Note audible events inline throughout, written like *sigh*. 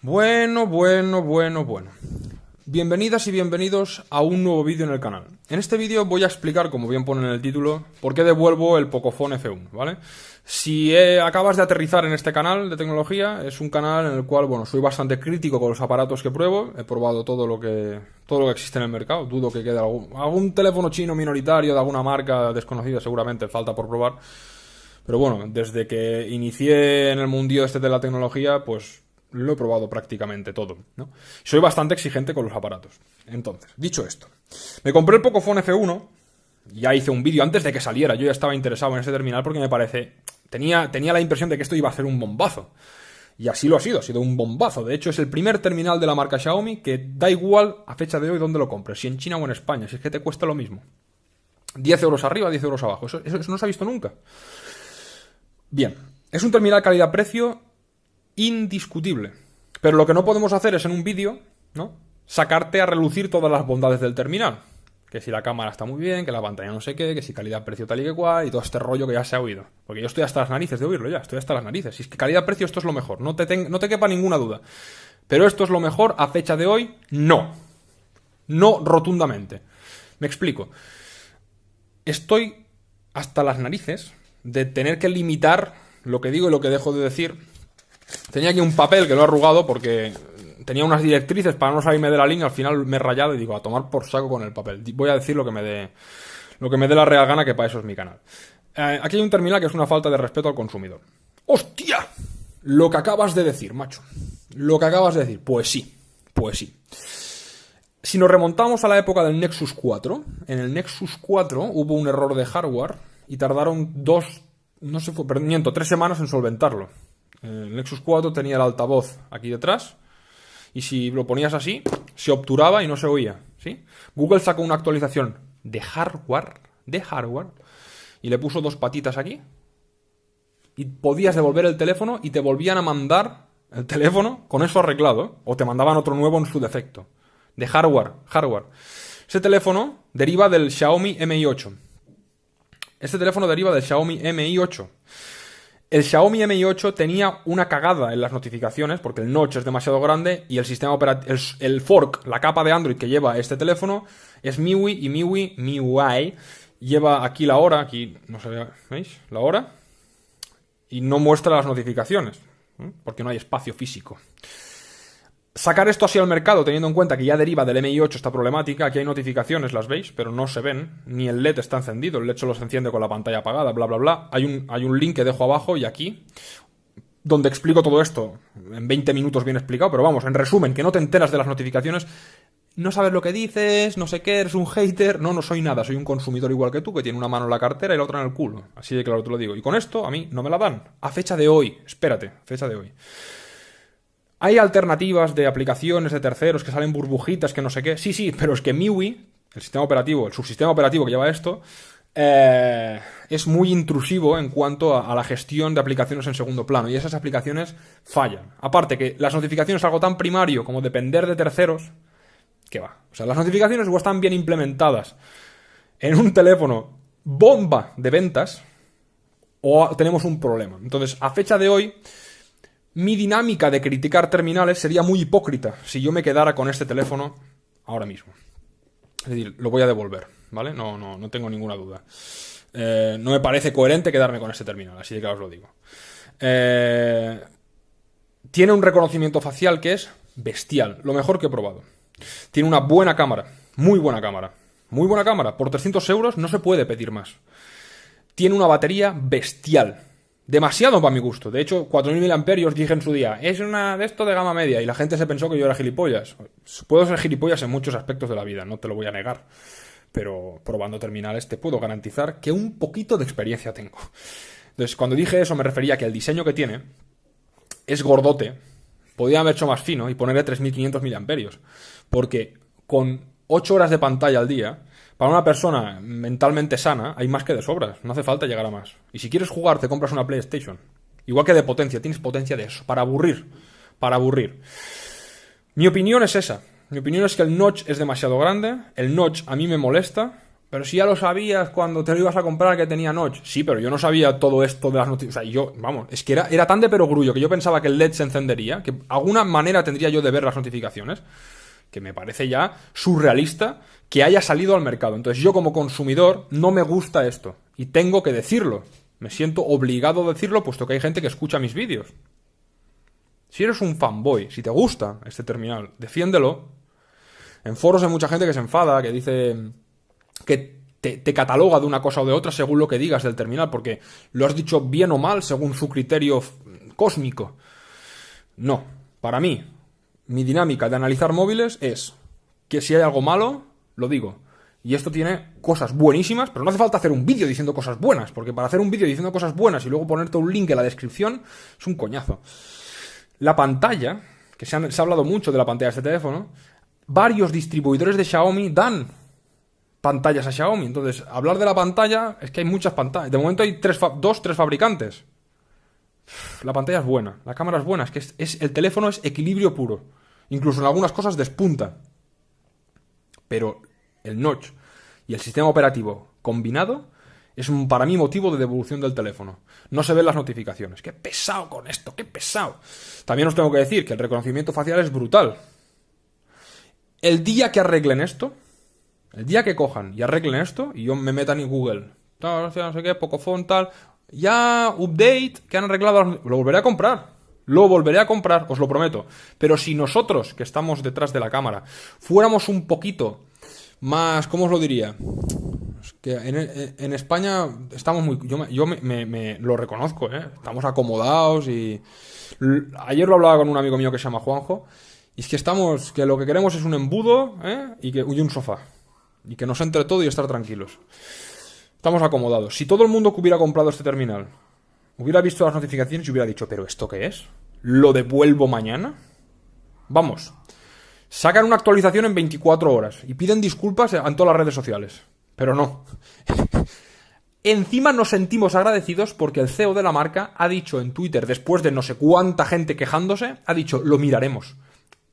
Bueno, bueno, bueno, bueno. Bienvenidas y bienvenidos a un nuevo vídeo en el canal. En este vídeo voy a explicar, como bien pone en el título, por qué devuelvo el Pocophone F1, ¿vale? Si acabas de aterrizar en este canal de tecnología, es un canal en el cual, bueno, soy bastante crítico con los aparatos que pruebo, he probado todo lo que, todo lo que existe en el mercado, dudo que quede algún, algún teléfono chino minoritario de alguna marca desconocida, seguramente falta por probar. Pero bueno, desde que inicié en el mundillo este de la tecnología, pues lo he probado prácticamente todo, ¿no? Soy bastante exigente con los aparatos. Entonces, dicho esto, me compré el Pocophone F1, ya hice un vídeo antes de que saliera, yo ya estaba interesado en ese terminal porque me parece... Tenía, tenía la impresión de que esto iba a ser un bombazo. Y así lo ha sido, ha sido un bombazo. De hecho, es el primer terminal de la marca Xiaomi que da igual a fecha de hoy dónde lo compres, si en China o en España, si es que te cuesta lo mismo. 10 euros arriba, 10 euros abajo. Eso, eso no se ha visto nunca. Bien, es un terminal calidad-precio indiscutible. Pero lo que no podemos hacer es en un vídeo, ¿no? Sacarte a relucir todas las bondades del terminal. Que si la cámara está muy bien, que la pantalla no sé qué, que si calidad-precio tal y que cual, y todo este rollo que ya se ha oído. Porque yo estoy hasta las narices de oírlo ya, estoy hasta las narices. Si es que calidad-precio esto es lo mejor, no te, no te quepa ninguna duda. Pero esto es lo mejor a fecha de hoy, no. No rotundamente. Me explico. Estoy hasta las narices de tener que limitar lo que digo y lo que dejo de decir Tenía aquí un papel que lo he arrugado porque tenía unas directrices para no salirme de la línea. Al final me he rayado y digo, a tomar por saco con el papel. Voy a decir lo que me dé, lo que me dé la real gana, que para eso es mi canal. Eh, aquí hay un terminal que es una falta de respeto al consumidor. ¡Hostia! Lo que acabas de decir, macho. Lo que acabas de decir. Pues sí, pues sí. Si nos remontamos a la época del Nexus 4, en el Nexus 4 hubo un error de hardware y tardaron dos, no sé, miento, tres semanas en solventarlo. El Nexus 4 tenía el altavoz aquí detrás y si lo ponías así, se obturaba y no se oía. ¿sí? Google sacó una actualización de hardware, de hardware, y le puso dos patitas aquí y podías devolver el teléfono y te volvían a mandar el teléfono con eso arreglado o te mandaban otro nuevo en su defecto. De hardware, hardware. Ese teléfono deriva del Xiaomi Mi 8. Este teléfono deriva del Xiaomi Mi 8. El Xiaomi Mi 8 tenía una cagada en las notificaciones porque el notch es demasiado grande y el sistema operativo, el, fork, la capa de Android que lleva este teléfono es MIUI y MIUI, MIUI lleva aquí la hora, aquí no sé, ¿veis? La hora y no muestra las notificaciones porque no hay espacio físico. Sacar esto así al mercado, teniendo en cuenta que ya deriva del MI8 esta problemática, aquí hay notificaciones, las veis, pero no se ven, ni el LED está encendido, el LED solo se enciende con la pantalla apagada, bla, bla, bla. Hay un, hay un link que dejo abajo y aquí, donde explico todo esto, en 20 minutos bien explicado, pero vamos, en resumen, que no te enteras de las notificaciones, no sabes lo que dices, no sé qué, eres un hater, no, no soy nada, soy un consumidor igual que tú, que tiene una mano en la cartera y la otra en el culo, así de claro te lo digo. Y con esto, a mí, no me la dan, a fecha de hoy, espérate, fecha de hoy. Hay alternativas de aplicaciones de terceros que salen burbujitas, que no sé qué. Sí, sí, pero es que MIUI, el sistema operativo, el subsistema operativo que lleva esto, eh, es muy intrusivo en cuanto a, la gestión de aplicaciones en segundo plano y esas aplicaciones fallan. Aparte que las notificaciones es algo tan primario como depender de terceros, que va. O sea, las notificaciones o están bien implementadas en un teléfono bomba de ventas o tenemos un problema. Entonces, a fecha de hoy mi dinámica de criticar terminales sería muy hipócrita si yo me quedara con este teléfono ahora mismo. Es decir, lo voy a devolver, ¿vale? No, no, no tengo ninguna duda. Eh, no me parece coherente quedarme con este terminal, así que os lo digo. Eh, tiene un reconocimiento facial que es bestial, lo mejor que he probado. Tiene una buena cámara, muy buena cámara. Muy buena cámara, por 300 euros no se puede pedir más. Tiene una batería bestial, Demasiado para mi gusto. De hecho, 4.000 amperios dije en su día, es una de esto de gama media. Y la gente se pensó que yo era gilipollas. Puedo ser gilipollas en muchos aspectos de la vida, no te lo voy a negar. Pero probando terminales te puedo garantizar que un poquito de experiencia tengo. Entonces, cuando dije eso me refería a que el diseño que tiene es gordote. Podía haber hecho más fino y ponerle 3.500 amperios. Porque con 8 horas de pantalla al día para una persona mentalmente sana hay más que de sobras, no hace falta llegar a más. Y si quieres jugar, te compras una PlayStation. Igual que de potencia, tienes potencia de eso, para aburrir, para aburrir. Mi opinión es esa. Mi opinión es que el notch es demasiado grande, el notch a mí me molesta, Pero si ya lo sabías cuando te lo ibas a comprar que tenía notch. Sí, pero yo no sabía todo esto de las notificaciones. O sea, yo, vamos, es que era, era tan de perogrullo que yo pensaba que el LED se encendería, que alguna manera tendría yo de ver las notificaciones, que me parece ya surrealista que haya salido al mercado. Entonces yo como consumidor no me gusta esto. Y tengo que decirlo. Me siento obligado a decirlo puesto que hay gente que escucha mis vídeos. Si eres un fanboy, si te gusta este terminal, defiéndelo. En foros hay mucha gente que se enfada, que dice que te, cataloga de una cosa o de otra según lo que digas del terminal, porque lo has dicho bien o mal según su criterio cósmico. No, para mí, mi dinámica de analizar móviles es que si hay algo malo, lo digo. Y esto tiene cosas buenísimas, pero no hace falta hacer un vídeo diciendo cosas buenas, porque para hacer un vídeo diciendo cosas buenas y luego ponerte un link en la descripción es un coñazo. La pantalla, que se, ha hablado mucho de la pantalla de este teléfono, varios distribuidores de Xiaomi dan pantallas a Xiaomi. Entonces, hablar de la pantalla es que hay muchas pantallas. De momento hay tres dos, tres fabricantes. La pantalla es buena, la cámara es buena, es que es, el teléfono es equilibrio puro. Incluso en algunas cosas despunta. Pero el notch y el sistema operativo combinado es para mí motivo de devolución del teléfono. No se ven las notificaciones. Qué pesado con esto, qué pesado. También os tengo que decir que el reconocimiento facial es brutal. El día que arreglen esto, el día que cojan y arreglen esto, y yo me metan en Google, no, sé qué, Pocophone, tal, ya, update, que han arreglado, lo volveré a comprar. Lo volveré a comprar, os lo prometo. Pero si nosotros, que estamos detrás de la cámara, fuéramos un poquito más, ¿cómo os lo diría? que en, España estamos muy... Yo, me, lo reconozco, ¿eh? Estamos acomodados y... Ayer lo hablaba con un amigo mío que se llama Juanjo. Y es que estamos... Que lo que queremos es un embudo ¿eh? y, que, y un sofá. Y que nos entre todo y estar tranquilos. Estamos acomodados. Si todo el mundo que hubiera comprado este terminal hubiera visto las notificaciones y hubiera dicho, ¿pero esto qué es? ¿Lo devuelvo mañana? Vamos. Sacan una actualización en 24 horas y piden disculpas en todas las redes sociales. Pero no. *laughs* Encima nos sentimos agradecidos porque el CEO de la marca ha dicho en Twitter, después de no sé cuánta gente quejándose, ha dicho, lo miraremos.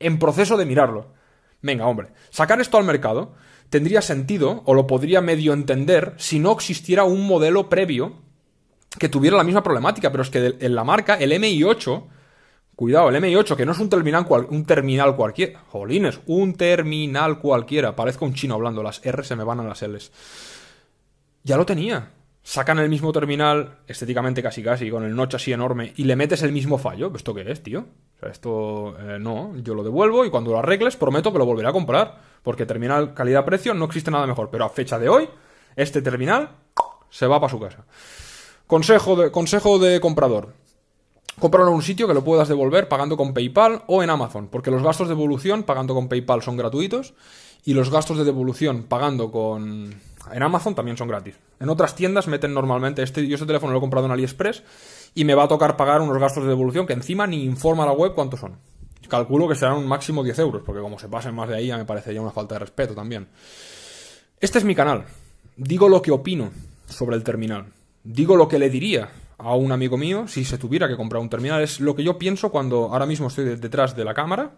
En proceso de mirarlo. Venga, hombre, sacar esto al mercado tendría sentido, o lo podría medio entender, si no existiera un modelo previo que tuviera la misma problemática, pero es que en la marca, el MI8, cuidado, el MI8, que no es un terminal, un terminal cualquiera, jolines, un terminal cualquiera, parezco un chino hablando, las R se me van a las Ls. Ya lo tenía. Sacan el mismo terminal, estéticamente casi casi, con el notch así enorme, y le metes el mismo fallo. ¿Esto qué es, tío? O sea, esto eh, no, yo lo devuelvo y cuando lo arregles prometo que lo volveré a comprar. Porque terminal calidad-precio no existe nada mejor. Pero a fecha de hoy, este terminal se va para su casa. Consejo de, consejo de comprador. Cómpralo en un sitio que lo puedas devolver pagando con PayPal o en Amazon. Porque los gastos de devolución pagando con PayPal son gratuitos. Y los gastos de devolución pagando con... En Amazon también son gratis. En otras tiendas meten normalmente... Este, yo este teléfono lo he comprado en AliExpress y me va a tocar pagar unos gastos de devolución que encima ni informa la web cuántos son. Calculo que serán un máximo 10 euros, porque como se pasen más de ahí ya me parecería una falta de respeto también. Este es mi canal. Digo lo que opino sobre el terminal. Digo lo que le diría a un amigo mío si se tuviera que comprar un terminal. Es lo que yo pienso cuando ahora mismo estoy detrás de la cámara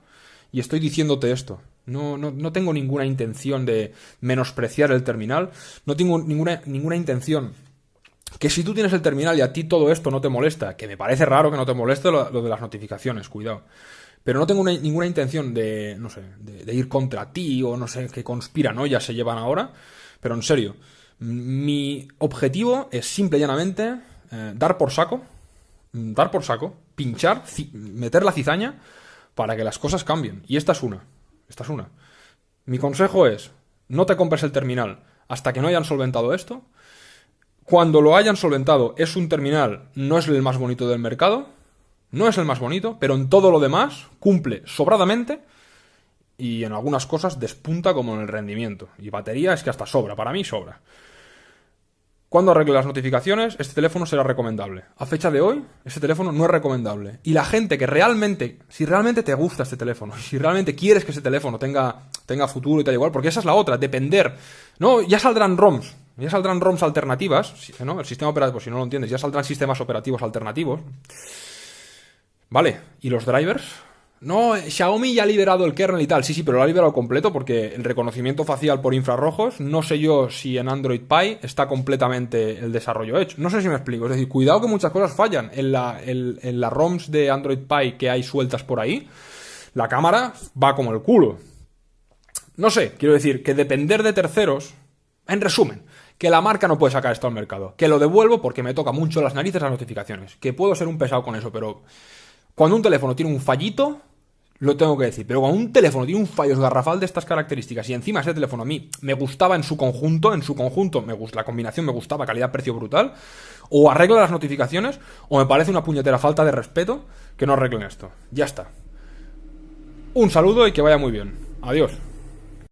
y estoy diciéndote esto. No, no, no tengo ninguna intención de menospreciar el terminal. No tengo ninguna, ninguna intención que si tú tienes el terminal y a ti todo esto no te molesta, que me parece raro que no te moleste lo, de las notificaciones, cuidado. Pero no tengo ninguna intención de, no sé, de, ir contra ti o no sé qué ya se llevan ahora. Pero en serio, mi objetivo es simple y llanamente eh, dar por saco, dar por saco, pinchar, meter la cizaña para que las cosas cambien. Y esta es una. Esta es una. Mi consejo es, no te compres el terminal hasta que no hayan solventado esto cuando lo hayan solventado, es un terminal, no es el más bonito del mercado, no es el más bonito, pero en todo lo demás cumple sobradamente y en algunas cosas despunta como en el rendimiento. Y batería es que hasta sobra, para mí sobra. Cuando arregle las notificaciones, este teléfono será recomendable. A fecha de hoy, este teléfono no es recomendable. Y la gente que realmente, si realmente te gusta este teléfono, si realmente quieres que ese teléfono tenga, tenga futuro y tal igual, porque esa es la otra, depender. No, ya saldrán ROMs, ya saldrán ROMs alternativas, ¿no? El sistema operativo, si no lo entiendes, ya saldrán sistemas operativos alternativos. Vale, ¿y los drivers? No, Xiaomi ya ha liberado el kernel y tal. Sí, sí, pero lo ha liberado completo porque el reconocimiento facial por infrarrojos, no sé yo si en Android Pie está completamente el desarrollo hecho. No sé si me explico. Es decir, cuidado que muchas cosas fallan. En, la, las ROMs de Android Pie que hay sueltas por ahí, la cámara va como el culo. No sé, quiero decir que depender de terceros, en resumen, que la marca no puede sacar esto al mercado. Que lo devuelvo porque me toca mucho las narices las notificaciones. Que puedo ser un pesado con eso, pero cuando un teléfono tiene un fallito, lo tengo que decir. Pero cuando un teléfono tiene un fallo garrafal de estas características y encima ese teléfono a mí me gustaba en su conjunto, en su conjunto me la combinación me gustaba, calidad-precio brutal, o arregla las notificaciones, o me parece una puñetera falta de respeto que no arreglen esto. Ya está. Un saludo y que vaya muy bien. Adiós.